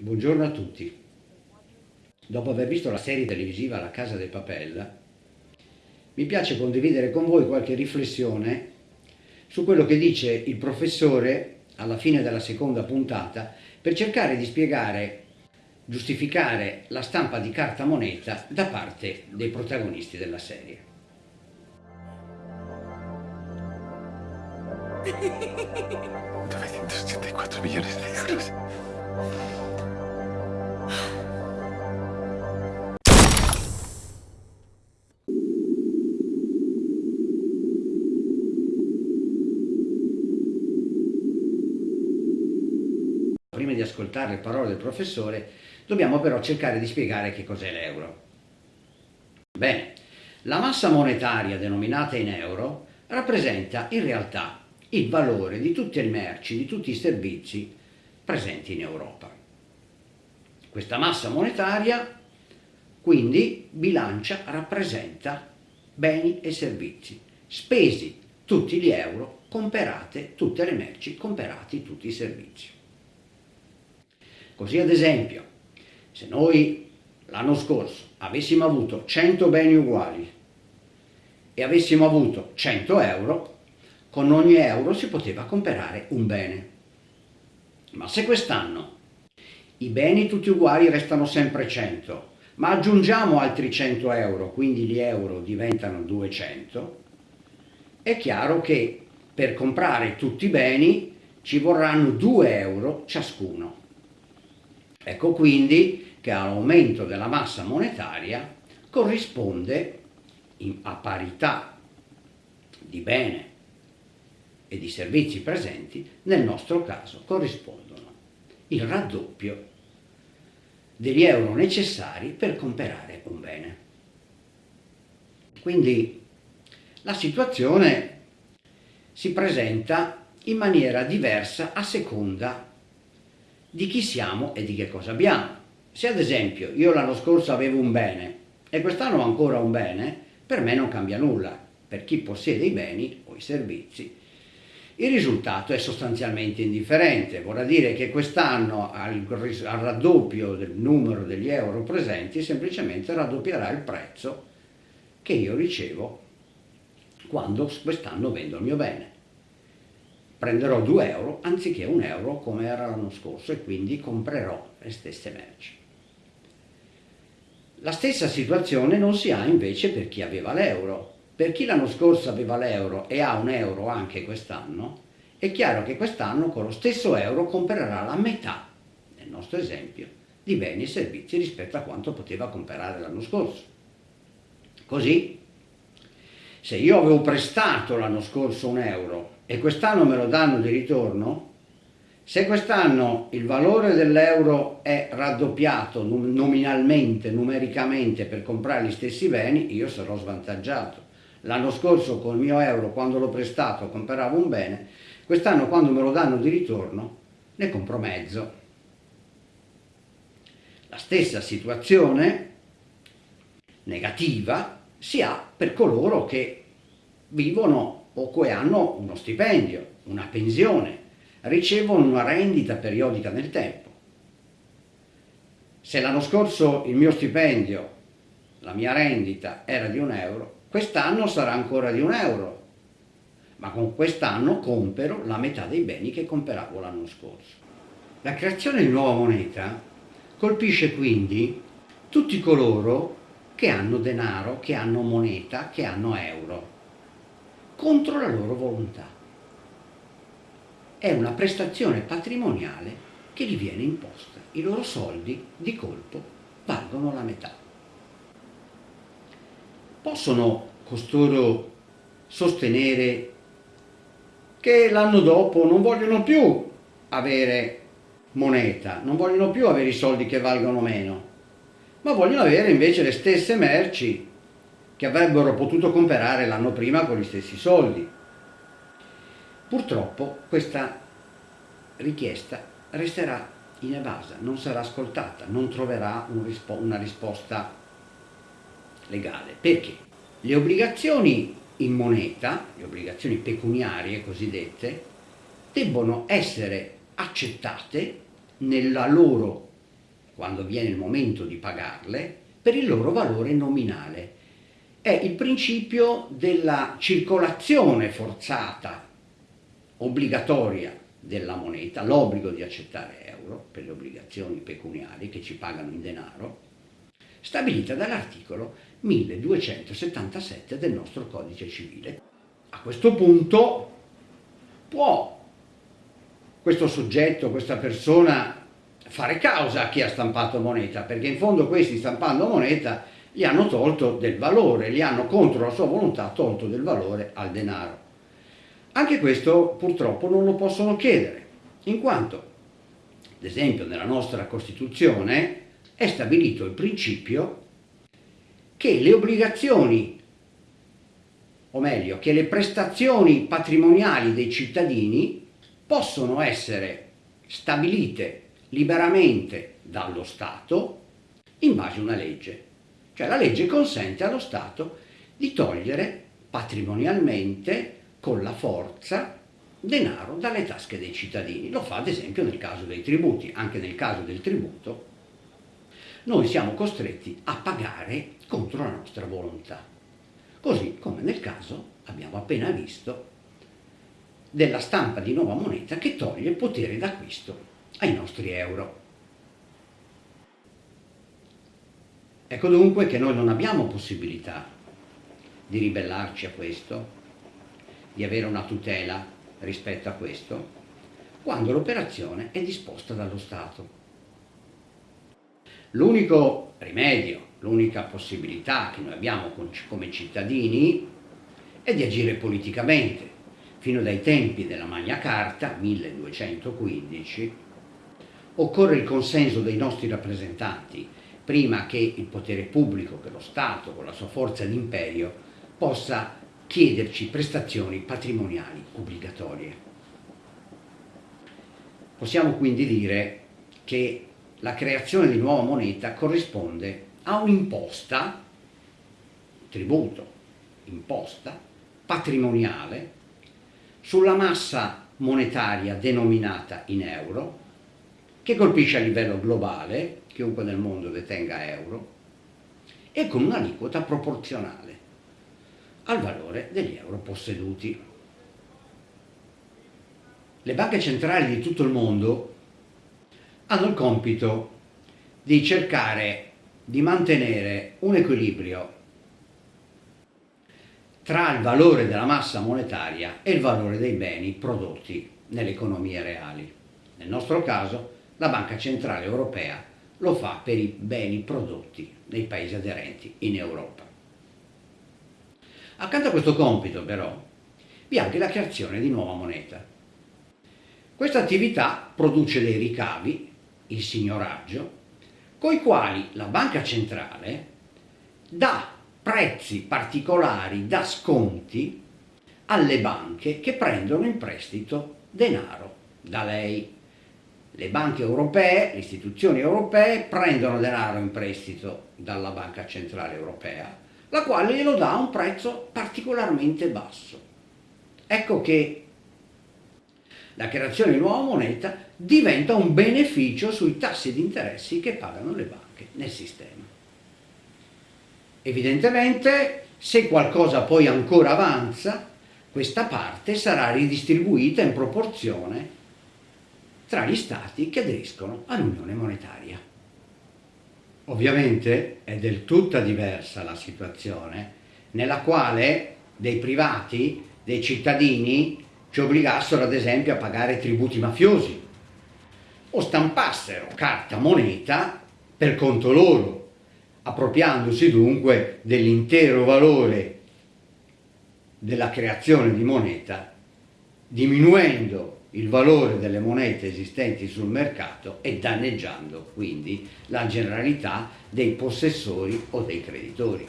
Buongiorno a tutti. Dopo aver visto la serie televisiva La Casa del Papel, mi piace condividere con voi qualche riflessione su quello che dice il professore alla fine della seconda puntata per cercare di spiegare, giustificare la stampa di carta moneta da parte dei protagonisti della serie. 984 millones de euros. Prima ascoltare le parole del professore, dobbiamo però cercare di spiegare che cos'è l'euro. Bene, la massa monetaria denominata in euro rappresenta in realtà il valore di tutte le merci, di tutti i servizi presenti in Europa. Questa massa monetaria quindi bilancia, rappresenta beni e servizi, spesi tutti gli euro, comperate tutte le merci, comperati tutti i servizi. Così ad esempio, se noi l'anno scorso avessimo avuto 100 beni uguali e avessimo avuto 100 euro, con ogni euro si poteva comprare un bene. Ma se quest'anno i beni tutti uguali restano sempre 100, ma aggiungiamo altri 100 euro, quindi gli euro diventano 200, è chiaro che per comprare tutti i beni ci vorranno 2 euro ciascuno. Ecco quindi che all'aumento della massa monetaria corrisponde a parità di bene e di servizi presenti, nel nostro caso corrispondono il raddoppio degli euro necessari per comprare un bene. Quindi la situazione si presenta in maniera diversa a seconda di chi siamo e di che cosa abbiamo. Se ad esempio io l'anno scorso avevo un bene e quest'anno ho ancora un bene, per me non cambia nulla. Per chi possiede i beni o i servizi il risultato è sostanzialmente indifferente, vorrà dire che quest'anno al, raddoppio del numero degli euro presenti semplicemente raddoppierà il prezzo che io ricevo quando quest'anno vendo il mio bene. Prenderò 2 euro anziché 1 euro come era l'anno scorso e quindi comprerò le stesse merci. La stessa situazione non si ha invece per chi aveva l'euro per chi l'anno scorso aveva l'euro e ha un euro anche quest'anno, è chiaro che quest'anno con lo stesso euro comprerà la metà, nel nostro esempio, di beni e servizi rispetto a quanto poteva comprare l'anno scorso. Così, se io avevo prestato l'anno scorso un euro e quest'anno me lo danno di ritorno, se quest'anno il valore dell'euro è raddoppiato nominalmente, numericamente per comprare gli stessi beni, io sarò svantaggiato. L'anno scorso col mio euro, quando l'ho prestato, compravo un bene, quest'anno quando me lo danno di ritorno, ne compro mezzo. La stessa situazione negativa si ha per coloro che vivono o che hanno uno stipendio, una pensione, ricevono una rendita periodica nel tempo. Se l'anno scorso il mio stipendio, la mia rendita era di un euro, Quest'anno sarà ancora di un euro, ma con quest'anno compero la metà dei beni che comperavo l'anno scorso. La creazione di nuova moneta colpisce quindi tutti coloro che hanno denaro, che hanno moneta, che hanno euro, contro la loro volontà. È una prestazione patrimoniale che gli viene imposta. I loro soldi di colpo valgono la metà. Possono costoro sostenere che l'anno dopo non vogliono più avere moneta, non vogliono più avere i soldi che valgono meno, ma vogliono avere invece le stesse merci che avrebbero potuto comprare l'anno prima con gli stessi soldi. Purtroppo questa richiesta resterà inevasa, non sarà ascoltata, non troverà un rispo una risposta legale. Perché? Le obbligazioni in moneta, le obbligazioni pecuniarie cosiddette, debbono essere accettate nella loro quando viene il momento di pagarle, per il loro valore nominale. È il principio della circolazione forzata, obbligatoria della moneta, l'obbligo di accettare euro per le obbligazioni pecuniarie che ci pagano in denaro, stabilita dall'articolo 1277 del nostro codice civile. A questo punto può questo soggetto, questa persona fare causa a chi ha stampato moneta, perché in fondo questi stampando moneta gli hanno tolto del valore, gli hanno contro la sua volontà tolto del valore al denaro. Anche questo purtroppo non lo possono chiedere, in quanto, ad esempio, nella nostra Costituzione è stabilito il principio che le obbligazioni, o meglio, che le prestazioni patrimoniali dei cittadini possono essere stabilite liberamente dallo Stato in base a una legge. Cioè la legge consente allo Stato di togliere patrimonialmente con la forza denaro dalle tasche dei cittadini. Lo fa ad esempio nel caso dei tributi. Anche nel caso del tributo noi siamo costretti a pagare contro la nostra volontà. Così come nel caso, abbiamo appena visto, della stampa di nuova moneta che toglie potere d'acquisto ai nostri euro. Ecco dunque che noi non abbiamo possibilità di ribellarci a questo, di avere una tutela rispetto a questo, quando l'operazione è disposta dallo Stato. L'unico rimedio, l'unica possibilità che noi abbiamo come cittadini è di agire politicamente. Fino dai tempi della Magna Carta, 1215, occorre il consenso dei nostri rappresentanti prima che il potere pubblico, che lo Stato con la sua forza d'imperio, possa chiederci prestazioni patrimoniali obbligatorie. Possiamo quindi dire che la creazione di nuova moneta corrisponde a un'imposta, tributo, imposta, patrimoniale, sulla massa monetaria denominata in euro, che colpisce a livello globale, chiunque nel mondo detenga euro, e con un'aliquota proporzionale al valore degli euro posseduti. Le banche centrali di tutto il mondo hanno il compito di cercare di mantenere un equilibrio tra il valore della massa monetaria e il valore dei beni prodotti nelle economie reali. Nel nostro caso la Banca Centrale Europea lo fa per i beni prodotti nei paesi aderenti in Europa. Accanto a questo compito però vi è anche la creazione di nuova moneta. Questa attività produce dei ricavi il signoraggio, coi quali la banca centrale dà prezzi particolari, dà sconti alle banche che prendono in prestito denaro da lei. Le banche europee, le istituzioni europee prendono denaro in prestito dalla Banca Centrale Europea, la quale glielo dà a un prezzo particolarmente basso. Ecco che la creazione di nuova moneta diventa un beneficio sui tassi di interessi che pagano le banche nel sistema. Evidentemente, se qualcosa poi ancora avanza, questa parte sarà ridistribuita in proporzione tra gli stati che aderiscono all'Unione Monetaria. Ovviamente è del tutta diversa la situazione nella quale dei privati, dei cittadini, ci obbligassero ad esempio a pagare tributi mafiosi o stampassero carta moneta per conto loro, appropriandosi dunque dell'intero valore della creazione di moneta, diminuendo il valore delle monete esistenti sul mercato e danneggiando quindi la generalità dei possessori o dei creditori.